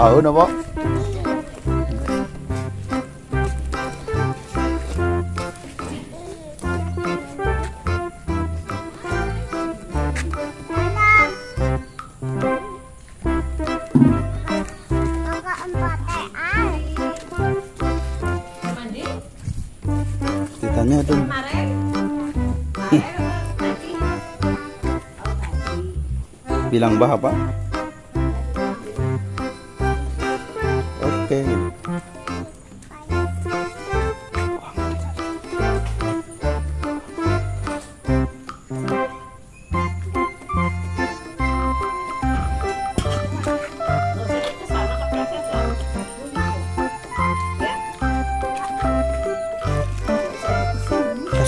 Tahu. Mandi Ditanya tuh. Bilang bah apa?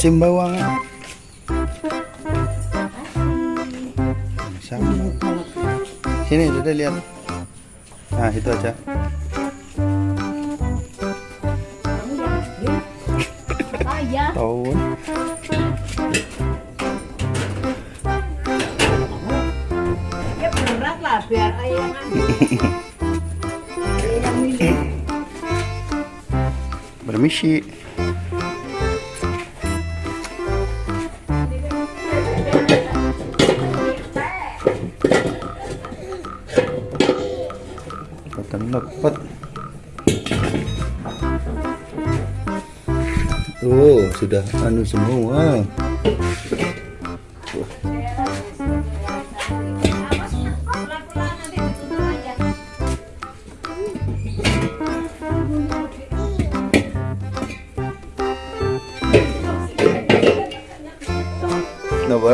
Kasih bawang. Sama. Sini sudah lihat. Nah itu aja. Tahun. Ya berat lah biar ayah. Permisi. Lepet. Oh, sudah anu semua. Kenapa?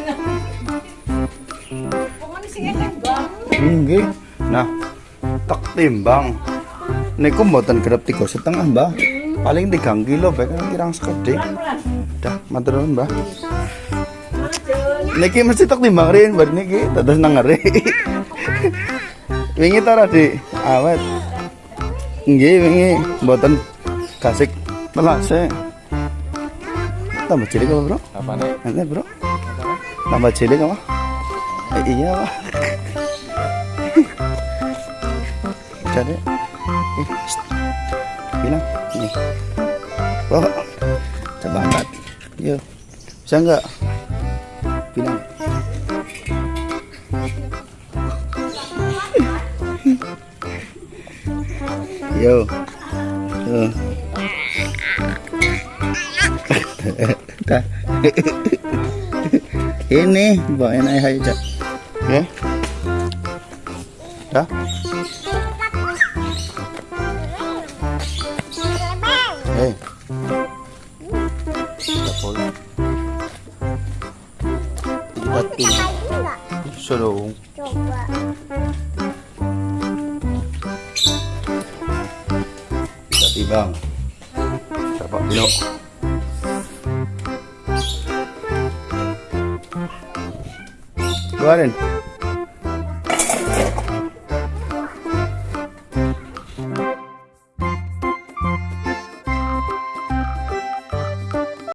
Nggih. Nah, tak timbang. Niku mboten tiga setengah, Mbah. Paling tiga kilo bae kan kirang sekedhik. Dah, matur nuwun, Mbah. Niki mesti tak timbang rin bar niki dados nang ngeri. wingi ta Radi? Awet. Nggih, wingi mboten kasik melase. Tambah cilik apa, Bro? Apa nih? Bro? Tambah cilik apa? Eh, iya, Pak. Jadi, shh. bilang ini. Bro, coba angkat. Yuk, bisa nggak? Bilang. Yo. Dah. Ini bawain ayah aja. Ya. Bisa dong. Coba. Bisa timbang. Berapa kilo? Keluarin.